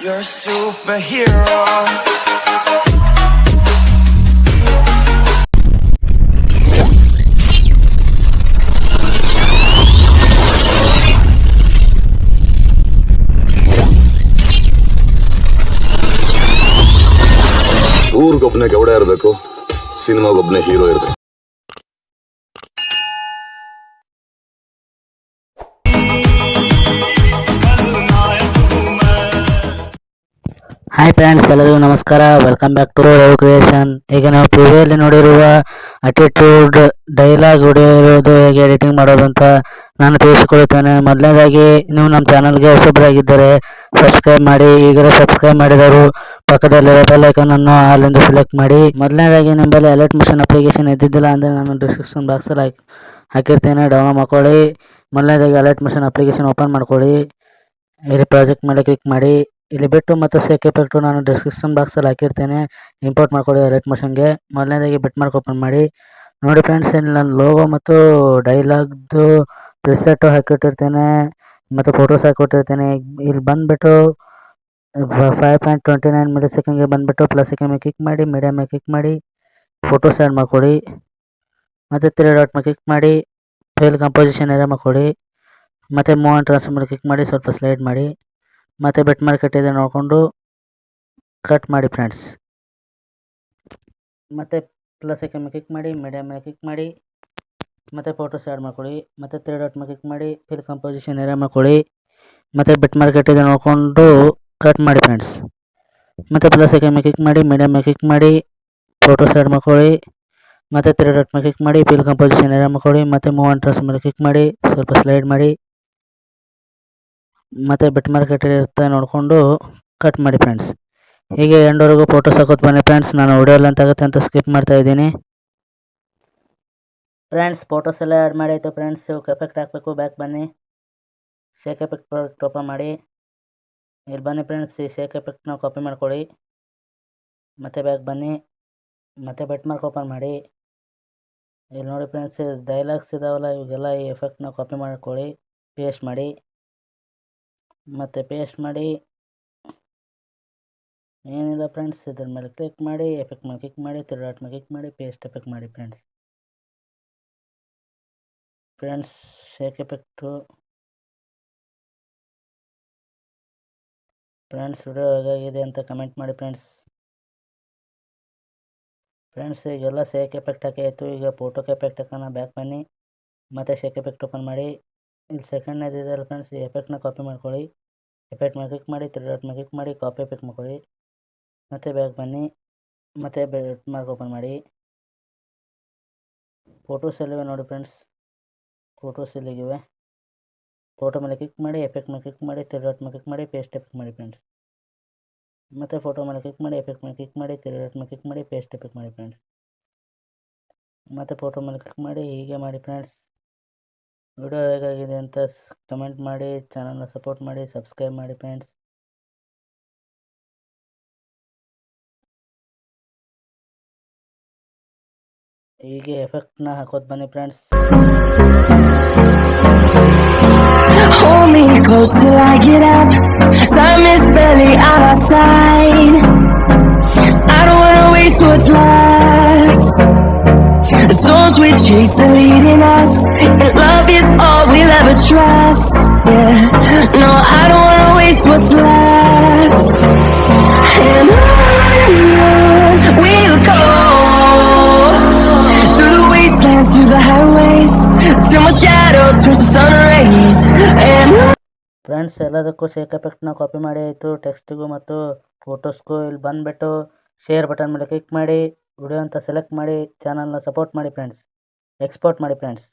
You're a superhero. ಊರಿಗೊಬ್ನೇ ಗೌಡ ಇರಬೇಕು ಸಿನಿಮಾಗೊಬ್ಬನೇ ಹೀರೋ ಇರಬೇಕು ಹಾಯ್ ಫ್ರೆಂಡ್ಸ್ ಎಲ್ಲರಿಗೂ ನಮಸ್ಕಾರ. Welcome back to Rav creation ಈಗ ನಾವು ಪ್ರಿವಿಯಲ್ಲಿ ನೋಡಿರುವ ಅಟಿಟ್ಯೂಡ್ ಡೈಲಾಗ್ ಹೊಡೆಯೋದು ಹೇಗೆ ಎಡಿಟಿಂಗ್ ಮಾಡೋದು ಅಂತ ನಾನು ತಿಳಿಸಿಕೊಳ್ಳುತ್ತೇನೆ ಮೊದಲನೇದಾಗಿ, ನೀವು ನಮ್ಮ ಚಾನಲ್ಗೆ ಹೊಸಬ್ರಾಗಿದ್ದರೆ ಸಬ್ಸ್ಕ್ರೈಬ್ ಮಾಡಿ. ಈಗಲೇ ಸಬ್ಸ್ಕ್ರೈಬ್ ಮಾಡಿದವರು ಪಕ್ಕದಲ್ಲಿರೋ ಬೆಲ್ ಐಕನ್ ಅನ್ನು ಅಲ್ಲಿಂದ ಸೆಲೆಕ್ಟ್ ಮಾಡಿ. ಮೊದಲನೇದಾಗಿ, ನಿಮ್ಮಲ್ಲಿ ಅಲರ್ಟ್ ಮಿಷನ್ ಅಪ್ಲಿಕೇಶನ್ ಇದ್ದಿದ್ದಿಲ್ಲ ಅಂದರೆ ನಾನು ಡಿಸ್ಕ್ರಿಪ್ಷನ್ ಬಾಕ್ಸಲ್ಲಿ ಹಾಕಿ, ಹಾಕಿರ್ತೇನೆ. ಡೌನ್ಲೋಡ್ ಮಾಡ್ಕೊಳ್ಳಿ. ಮೊದಲನೇದಾಗಿ ಅಲರ್ಟ್ ಮಿಷನ್ ಅಪ್ಲಿಕೇಶನ್ ಓಪನ್ ಮಾಡ್ಕೊಳ್ಳಿ. ಇಲ್ಲಿ ಪ್ರಾಜೆಕ್ಟ್ ಮೇಲೆ ಕ್ಲಿಕ್ ಮಾಡಿ. ಇಲ್ಲಿ ಬಿಟ್ಟು ಮತ್ತು ಸೇಕ್ ಎಫೆಕ್ಟು ನಾನು ಡಿಸ್ಕ್ರಿಪ್ಷನ್ ಬಾಕ್ಸಲ್ಲಿ ಹಾಕಿರ್ತೇನೆ. ಇಂಪೋರ್ಟ್ ಮಾಡ್ಕೊಳ್ಳಿ ರೇಟ್ ಮೋಷನ್ಗೆ ಮೊದಲನೇದಾಗಿ ಬಿಟ್ ಮಾರ್ಕ್ ಓಪನ್ ಮಾಡಿ. ನೋಡಿ ಫ್ರೆಂಡ್ಸ್ ಇಲ್ಲಿ ನಾನು ಲೋಗೋ ಮತ್ತು ಡೈಲಾಗ್ದು ಪ್ರಿಸೆಟ್ಟು ಹಾಕಿಟ್ಟಿರ್ತೇನೆ. ಮತ್ತು ಫೋಟೋಸ್ ಹಾಕಿಟ್ಟಿರ್ತೇನೆ. ಇಲ್ಲಿ ಬಂದುಬಿಟ್ಟು ಫೈವ್ ಪಾಯಿಂಟ್ ಟ್ವೆಂಟಿ ನೈನ್ ಮಿಲಿ ಸೆಕೆಂಡ್ಗೆ ಬಂದುಬಿಟ್ಟು ಪ್ಲಸ್ ಸೆಕೆಂಡ್ ಮೇಲೆ ಕ್ಲಿಕ್ ಮಾಡಿ ಮೀಡಿಯಮ್ ಮೇಲೆ ಕ್ಲಿಕ್ ಮಾಡಿ ಫೋಟೋಸ್ ಆ್ಯಡ್ ಮಾಡ್ಕೊಳ್ಳಿ ಮತ್ತು ತ್ರೀ ಡಾಟ್ ಮೇಲೆ ಕ್ಲಿಕ್ ಮಾಡಿ ಫೇಲ್ ಕಂಪೋಸಿಷನ್ ಏರಿಯಾ ಮಾಡಿಕೊಡಿ. ಮತ್ತು ಮೂವ್ ಆ್ಯಂಡ್ ಟ್ರಾನ್ಸ್ಫರ್ ಮೇಲೆ ಕ್ಲಿಕ್ ಮಾಡಿ, ಸ್ವಲ್ಪ ಸ್ಲೈಡ್ ಮಾಡಿ. ಮತ್ತು ಬೆಟ್ ಮಾರ್ಕೆಟ್ ಇದೆ ನೋಡಿಕೊಂಡು ಕಟ್ ಮಾಡಿ ಫ್ರೆಂಡ್ಸ್ ಮತ್ತೆ ಪ್ಲಸ್ ಐಕನ್ ಮೇಲೆ ಕ್ಲಿಕ್ ಮಾಡಿ ಮೀಡಿಯಮ್ ಮೇಲೆ ಕ್ಲಿಕ್ ಮಾಡಿ, ಮತ್ತೆ ಫೋಟೋಸ್ ಆ್ಯಡ್ ಮಾಡ್ಕೊಳ್ಳಿ, ಮತ್ತೆ ತ್ರೀ ಡಾಟ್ ಮೇಲೆ ಕ್ಲಿಕ್ ಮಾಡಿ ಫಿಲ್ ಕಂಪೋಸಿಷನ್ ಏರಿಯಾ ಮಾಡ್ಕೊಳ್ಳಿ, ಮತ್ತು ಬೆಟ್ ಮಾರ್ಕೆಟ್ ಇದೆ ನೋಡಿಕೊಂಡು ಕಟ್ ಮಾಡಿ ಫ್ರೆಂಡ್ಸ್ ಮತ್ತೆ ಪ್ಲಸ್ ಐಕನ್ ಮೇಲೆ ಕ್ಲಿಕ್ ಮಾಡಿ ಮೀಡಿಯಮ್ ಮೇಲೆ ಕ್ಲಿಕ್ ಮಾಡಿ ಫೋಟೋಸ್ ಆ್ಯಡ್ ಮಾಡ್ಕೊಳ್ಳಿ, ಮತ್ತು ತ್ರೀ ಡಾಟ್ ಮೇಲೆ ಕ್ಲಿಕ್ ಮಾಡಿ ಫಿಲ್ ಕಂಪೋಸಿಷನ್ ಏರಿಯಾ ಮಾಡ್ಕೊಳ್ಳಿ, ಮತ್ತೆ ಮೂವ್ ಆ್ಯಂಡ್ ಮೇಲೆ ಕ್ಲಿಕ್ ಮಾಡಿ, ಸ್ವಲ್ಪ ಸ್ಲೈಡ್ ಮಾಡಿ ಮತ್ತು ಬೆಟ್ ಮಾರ್ಕೆಟ್ ಇರುತ್ತೆ ನೋಡಿಕೊಂಡು ಕಟ್ ಮಾಡಿ ಫ್ರೆಂಡ್ಸ್ ಹೀಗೆ ಎಂಡವರೆಗೂ ಫೋಟೋಸ್ ಹಾಕೋದು ಬನ್ನಿ ಫ್ರೆಂಡ್ಸ್ ನಾನು ವಿಡಿಯೋ ಅಂತ ಆಗುತ್ತೆ ಅಂತ ಸ್ಕಿಪ್ ಮಾಡ್ತಾ ಇದ್ದೀನಿ. ಫ್ರೆಂಡ್ಸ್ ಫೋಟೋಸ್ ಎಲ್ಲ ಆ್ಯಡ್ ಮಾಡಿ ಫ್ರೆಂಡ್ಸ್ ಫ್ರೆಂಡ್ಸ್ ಎಫೆಕ್ಟ್ ಹಾಕಬೇಕು ಬ್ಯಾಕ್ ಬನ್ನಿ. ಶೇಕ್ ಎಫೆಕ್ಟ್ ಓಪನ್ ಮಾಡಿ. ಇಲ್ಲಿ ಬನ್ನಿ ಫ್ರೆಂಡ್ಸ್ ಈ ಶೇಕ್ ಎಫೆಕ್ಟ್ನ ಕಾಪಿ ಮಾಡ್ಕೊಳ್ಳಿ. ಮತ್ತೆ ಬ್ಯಾಕ್ ಬನ್ನಿ. ಮತ್ತೆ ಬೆಟ್ ಮಾರ್ಕ್ ಓಪನ್ ಮಾಡಿ. ಇಲ್ಲಿ ನೋಡಿ ಫ್ರೆಂಡ್ಸ್ ಡೈಲಾಗ್ಸ್ ಇದಾವಲ್ಲ, ಇವಾಗೆಲ್ಲ ಈ ಎಫೆಕ್ಟ್ನ ಕಾಪಿ ಮಾಡ್ಕೊಳ್ಳಿ ಪೇಸ್ಟ್ ಮಾಡಿ. ಮತ್ತು ಪೇಸ್ಟ್ ಮಾಡಿ, ಏನಿಲ್ಲ ಫ್ರೆಂಡ್ಸ್ ಇದ್ರ ಮೇಲೆ ಕ್ಲಿಕ್ ಮಾಡಿ ಎಫೆಕ್ಟ್ ಮೇಲೆ ಕ್ಲಿಕ್ ಮಾಡಿ, ತಿರುಗಾಟ ಮೇಲೆ ಕ್ಲಿಕ್ ಮಾಡಿ ಪೇಸ್ಟ್ ಎಫೆಕ್ಟ್ ಮಾಡಿ friends friends shake effect friends video ಹೇಗಾಗಿದೆ ಅಂತ ಕಮೆಂಟ್ ಮಾಡಿ ಫ್ರೆಂಡ್ಸ್ ಫ್ರೆಂಡ್ಸ್ ಈಗೆಲ್ಲ ಶೇಕ್ ಎಫೆಕ್ಟ್ ಹಾಕಿ ಆಯಿತು. ಈಗ ಫೋಟೋಕ್ಕೆ ಎಫೆಕ್ಟ್ ಹಾಕೋಣ ಬ್ಯಾಕ್ ಬನ್ನಿ. ಮತ್ತು ಶೇಕ್ ಎಫೆಕ್ಟ್ ಓಪನ್ ಮಾಡಿ. ಇಲ್ಲಿ ಸೆಕೆಂಡ್ನೇದು ಇದೆಯಲ್ಲ ಫ್ರೆಂಡ್ಸ್ ಈ ಎಫೆಕ್ಟ್ನ ಕಾಪಿ ಮಾಡ್ಕೊಳ್ಳಿ. ಎಫೆಕ್ಟ್ ಮೇಲೆ ಕ್ಲಿಕ್ ಮಾಡಿ ತ್ರೀ ಡಾಟ್ ಮೇಲೆ ಕ್ಲಿಕ್ ಮಾಡಿ ಕಾಪಿ ಎಫೆಕ್ಟ್ ಮಾಡ್ಕೊಳ್ಳಿ. ಮತ್ತು ಬ್ಯಾಗ್ ಬನ್ನಿ. ಮತ್ತು ಮಾರ್ಕ್ ಓಪನ್ ಮಾಡಿ. ಫೋಟೋಸ್ ಎಲ್ಲಿವೆ ನೋಡಿ ಫ್ರೆಂಡ್ಸ್ ಫೋಟೋಸ್ ಎಲ್ಲಿಗಿವೆ? ಫೋಟೋ ಮೇಲೆ ಕ್ಲಿಕ್ ಮಾಡಿ ಎಫೆಕ್ಟ್ ಮೇಲೆ ಕ್ಲಿಕ್ ಮಾಡಿ ತ್ರೀ ಡಾಟ್ ಮೇಲೆ ಕ್ಲಿಕ್ ಮಾಡಿ ಪೇಸ್ಟ್ ಎಫೆಕ್ಟ್ ಮಾಡಿ ಫ್ರೆಂಡ್ಸ್ ಮತ್ತು ಫೋಟೋ ಮೇಲೆ ಕ್ಲಿಕ್ ಮಾಡಿ ಎಫೆಕ್ಟ್ ಮೇಲೆ ಕ್ಲಿಕ್ ಮಾಡಿ ತ್ರೀ ಡಾಟ್ ಮೇಲೆ ಕ್ಲಿಕ್ ಮಾಡಿ ಪೇಸ್ಟ್ ಎಫೆಕ್ಟ್ ಮಾಡಿ ಫ್ರೆಂಡ್ಸ್ ಮತ್ತು ಫೋಟೋ ಮೇಲೆ ಕ್ಲಿಕ್ ಮಾಡಿ, ಹೀಗೆ ಮಾಡಿ ಫ್ರೆಂಡ್ಸ್ ವಿಡಿಯೋ ಹೇಗಾಗಿದೆ ಅಂತ ಕಮೆಂಟ್ ಮಾಡಿ ಚಾನಲ್ನ ಸಪೋರ್ಟ್ ಮಾಡಿ ಸಬ್ಸ್ಕ್ರೈಬ್ ಮಾಡಿ ಫ್ರೆಂಡ್ಸ್ ಹೀಗೆ ಎಫೆಕ್ಟ್ನ ಹಾಕೋದು ಬನ್ನಿ friends Hold me close till I get up. We chase the leading us, and love is all we'll ever trust. Yeah, no, I don't wanna waste what's left. And on we'll go through the wastelands, through the highways, till my shadow turns to sun rays. And friends ಎಲ್ಲದಕ್ಕೂ shake ಎಫೆಕ್ಟ್ನ copy ಮಾಡಿ ಆಯಿತು ಟೆಕ್ಸ್ಟಿಗೂ ಮತ್ತು ಫೋಟೋಸ್ಗೂ ಇಲ್ಲಿ ಬಂದುಬಿಟ್ಟು share button ಮೇಲೆ ಕ್ಲಿಕ್ ಮಾಡಿ ವಿಡಿಯೋ ಅಂತ ಸೆಲೆಕ್ಟ್ ಮಾಡಿ ಚಾನಲ್ನ ಸಪೋರ್ಟ್ ಮಾಡಿ ಫ್ರೆಂಡ್ಸ್ ಎಕ್ಸ್ಪೋರ್ಟ್ ಮಾಡಿ ಫ್ರೆಂಡ್ಸ್